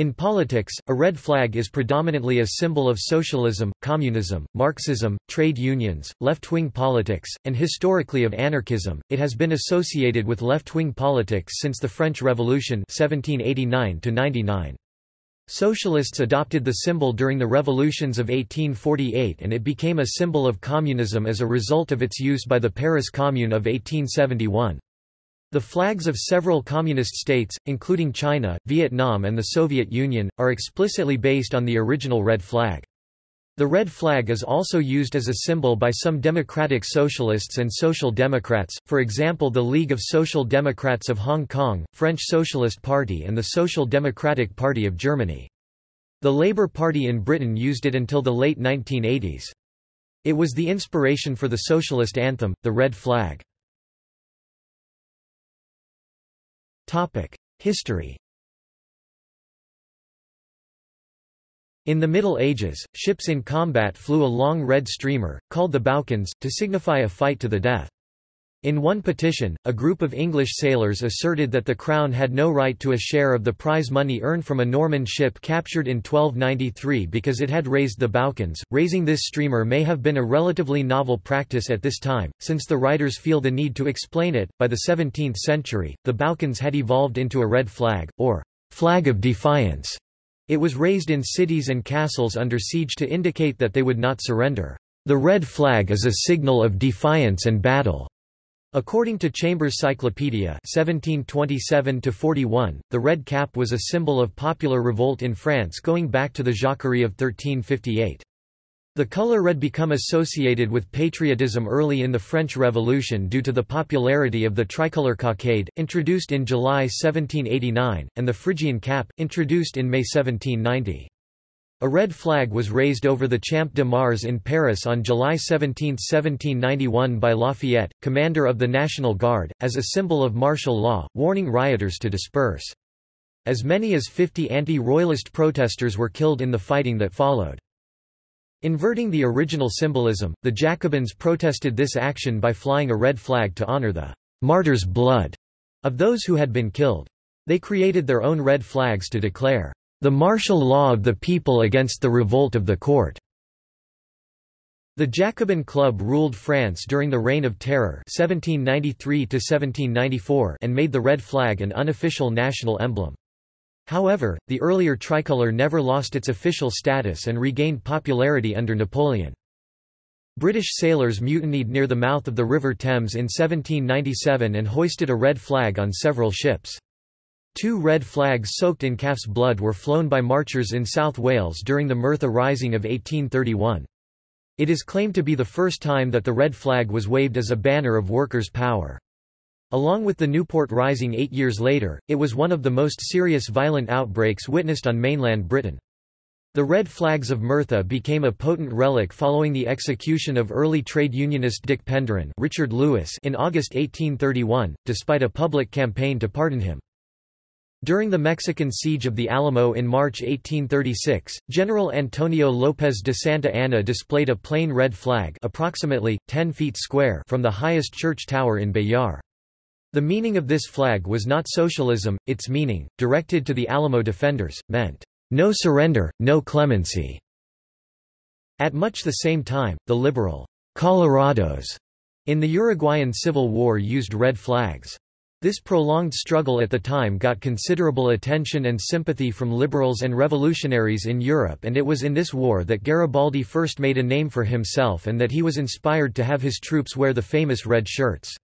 In politics, a red flag is predominantly a symbol of socialism, communism, Marxism, trade unions, left-wing politics, and historically of anarchism. It has been associated with left-wing politics since the French Revolution 1789 -99. Socialists adopted the symbol during the revolutions of 1848 and it became a symbol of communism as a result of its use by the Paris Commune of 1871. The flags of several communist states, including China, Vietnam and the Soviet Union, are explicitly based on the original red flag. The red flag is also used as a symbol by some democratic socialists and social democrats, for example the League of Social Democrats of Hong Kong, French Socialist Party and the Social Democratic Party of Germany. The Labour Party in Britain used it until the late 1980s. It was the inspiration for the socialist anthem, the red flag. History In the Middle Ages, ships in combat flew a long red streamer, called the baucans, to signify a fight to the death. In one petition, a group of English sailors asserted that the Crown had no right to a share of the prize money earned from a Norman ship captured in 1293 because it had raised the baucans. Raising this streamer may have been a relatively novel practice at this time, since the writers feel the need to explain it. By the 17th century, the baucans had evolved into a red flag, or flag of defiance. It was raised in cities and castles under siege to indicate that they would not surrender. The red flag is a signal of defiance and battle. According to Chambers' Cyclopedia 1727 the red cap was a symbol of popular revolt in France going back to the Jacquerie of 1358. The color red became associated with patriotism early in the French Revolution due to the popularity of the tricolor cockade, introduced in July 1789, and the Phrygian cap, introduced in May 1790. A red flag was raised over the Champ de Mars in Paris on July 17, 1791 by Lafayette, commander of the National Guard, as a symbol of martial law, warning rioters to disperse. As many as 50 anti-royalist protesters were killed in the fighting that followed. Inverting the original symbolism, the Jacobins protested this action by flying a red flag to honor the martyr's blood of those who had been killed. They created their own red flags to declare the martial law of the people against the revolt of the court. The Jacobin Club ruled France during the Reign of Terror 1793 and made the red flag an unofficial national emblem. However, the earlier tricolour never lost its official status and regained popularity under Napoleon. British sailors mutinied near the mouth of the River Thames in 1797 and hoisted a red flag on several ships. Two red flags soaked in calf's blood were flown by marchers in South Wales during the Merthyr Rising of 1831. It is claimed to be the first time that the red flag was waved as a banner of workers' power. Along with the Newport Rising eight years later, it was one of the most serious violent outbreaks witnessed on mainland Britain. The red flags of Merthyr became a potent relic following the execution of early trade unionist Dic Penderyn Richard Lewis in August 1831, despite a public campaign to pardon him. During the Mexican siege of the Alamo in March 1836, General Antonio López de Santa Anna displayed a plain red flag approximately, 10 feet square from the highest church tower in Béxar. The meaning of this flag was not socialism, its meaning, directed to the Alamo defenders, meant, "...no surrender, no clemency." At much the same time, the liberal, Colorados, in the Uruguayan Civil War used red flags. This prolonged struggle at the time got considerable attention and sympathy from liberals and revolutionaries in Europe and it was in this war that Garibaldi first made a name for himself and that he was inspired to have his troops wear the famous red shirts.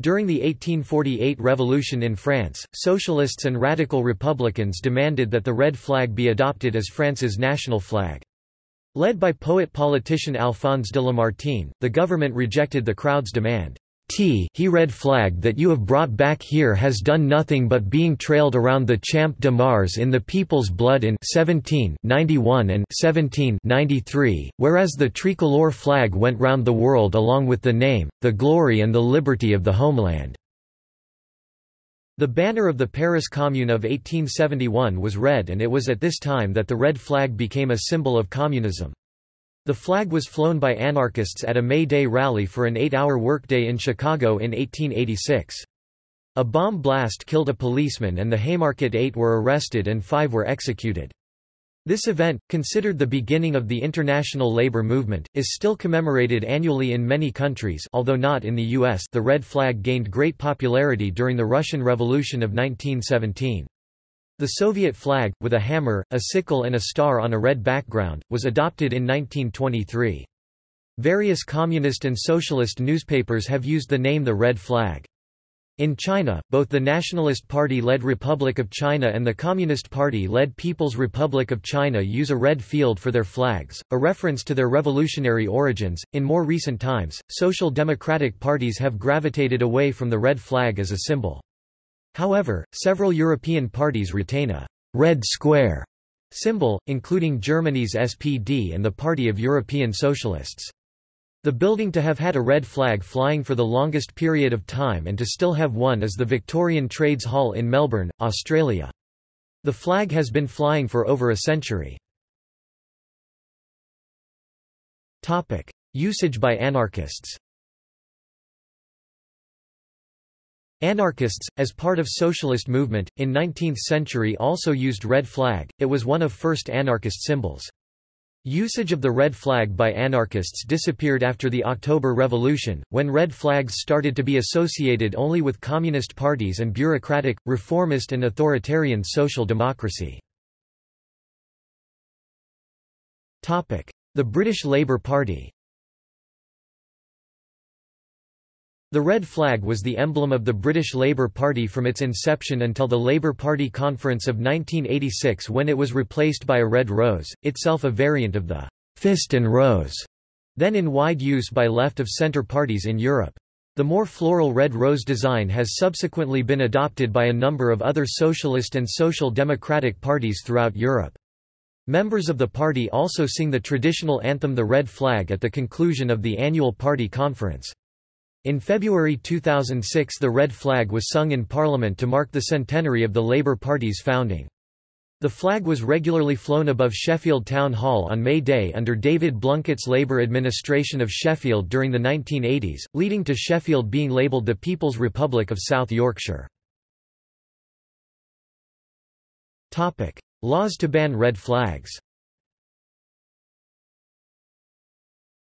During the 1848 revolution in France, socialists and radical republicans demanded that the red flag be adopted as France's national flag. Led by poet-politician Alphonse de Lamartine, the government rejected the crowd's demand. T he red flag that you have brought back here has done nothing but being trailed around the Champ de Mars in the people's blood in 1791 and 1793, whereas the tricolor flag went round the world along with the name, the glory and the liberty of the homeland. The banner of the Paris Commune of 1871 was red and it was at this time that the red flag became a symbol of communism. The flag was flown by anarchists at a May Day rally for an eight-hour workday in Chicago in 1886. A bomb blast killed a policeman and the Haymarket Eight were arrested and five were executed. This event, considered the beginning of the international labor movement, is still commemorated annually in many countries although not in the US the red flag gained great popularity during the Russian Revolution of 1917. The Soviet flag, with a hammer, a sickle and a star on a red background, was adopted in 1923. Various communist and socialist newspapers have used the name the red flag. In China, both the Nationalist Party-led Republic of China and the Communist Party-led People's Republic of China use a red field for their flags, a reference to their revolutionary origins. In more recent times, social democratic parties have gravitated away from the red flag as a symbol. However, several European parties retain a red square symbol, including Germany's SPD and the Party of European Socialists. The building to have had a red flag flying for the longest period of time and to still have one is the Victorian Trades Hall in Melbourne, Australia. The flag has been flying for over a century. Usage by anarchists Anarchists, as part of socialist movement, in 19th century also used red flag, it was one of first anarchist symbols. Usage of the red flag by anarchists disappeared after the October Revolution, when red flags started to be associated only with communist parties and bureaucratic, reformist and authoritarian social democracy. The British Labour Party The red flag was the emblem of the British Labour Party from its inception until the Labour Party conference of 1986 when it was replaced by a red rose, itself a variant of the «fist and rose», then in wide use by left-of-centre parties in Europe. The more floral red rose design has subsequently been adopted by a number of other socialist and social democratic parties throughout Europe. Members of the party also sing the traditional anthem The Red Flag at the conclusion of the annual party conference. In February 2006 the red flag was sung in Parliament to mark the centenary of the Labour Party's founding. The flag was regularly flown above Sheffield Town Hall on May Day under David Blunkett's Labour administration of Sheffield during the 1980s, leading to Sheffield being labelled the People's Republic of South Yorkshire. Laws to ban red flags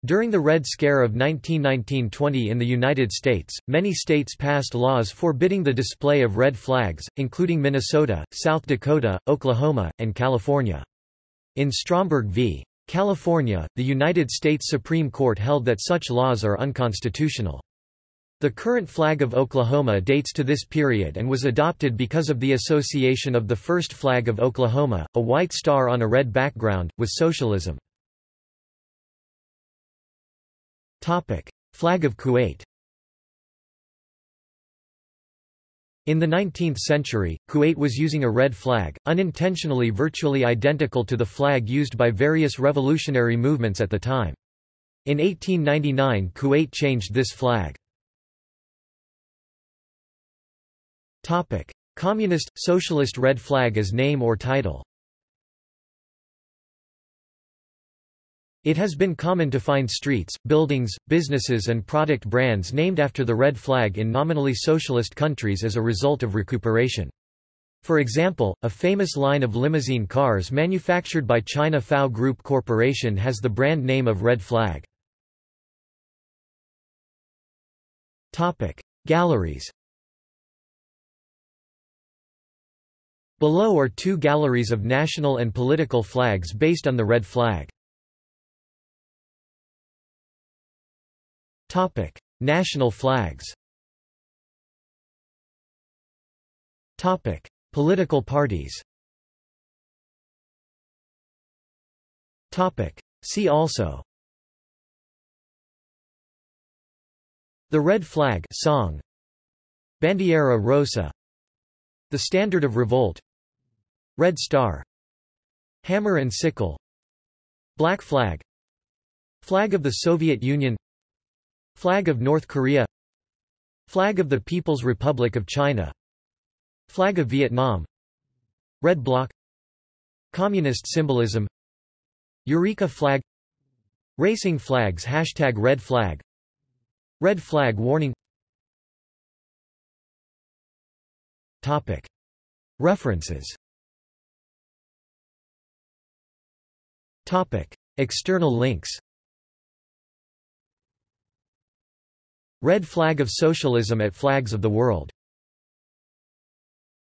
During the Red Scare of 1919–20 in the United States, many states passed laws forbidding the display of red flags, including Minnesota, South Dakota, Oklahoma, and California. In Stromberg v. California, the United States Supreme Court held that such laws are unconstitutional. The current flag of Oklahoma dates to this period and was adopted because of the association of the first flag of Oklahoma, a white star on a red background, with socialism. Topic: Flag of Kuwait. In the 19th century, Kuwait was using a red flag, unintentionally virtually identical to the flag used by various revolutionary movements at the time. In 1899 Kuwait changed this flag. Communist, socialist red flag as name or title It has been common to find streets, buildings, businesses and product brands named after the red flag in nominally socialist countries as a result of recuperation. For example, a famous line of limousine cars manufactured by China FAW Group Corporation has the brand name of Red Flag. Galleries Below are two galleries of national and political flags based on the red flag. Topic: National flags. Topic: Political parties. Topic: See also. The Red Flag song. Bandiera Rosa. The Standard of Revolt. Red Star. Hammer and Sickle. Black Flag. Flag of the Soviet Union Flag of North Korea. Flag of the People's Republic of China. Flag of Vietnam. Red Bloc. Communist symbolism. Eureka flag. Racing flags Hashtag Red Flag. Red Flag Warning. References. External links Red Flag of Socialism at Flags of the World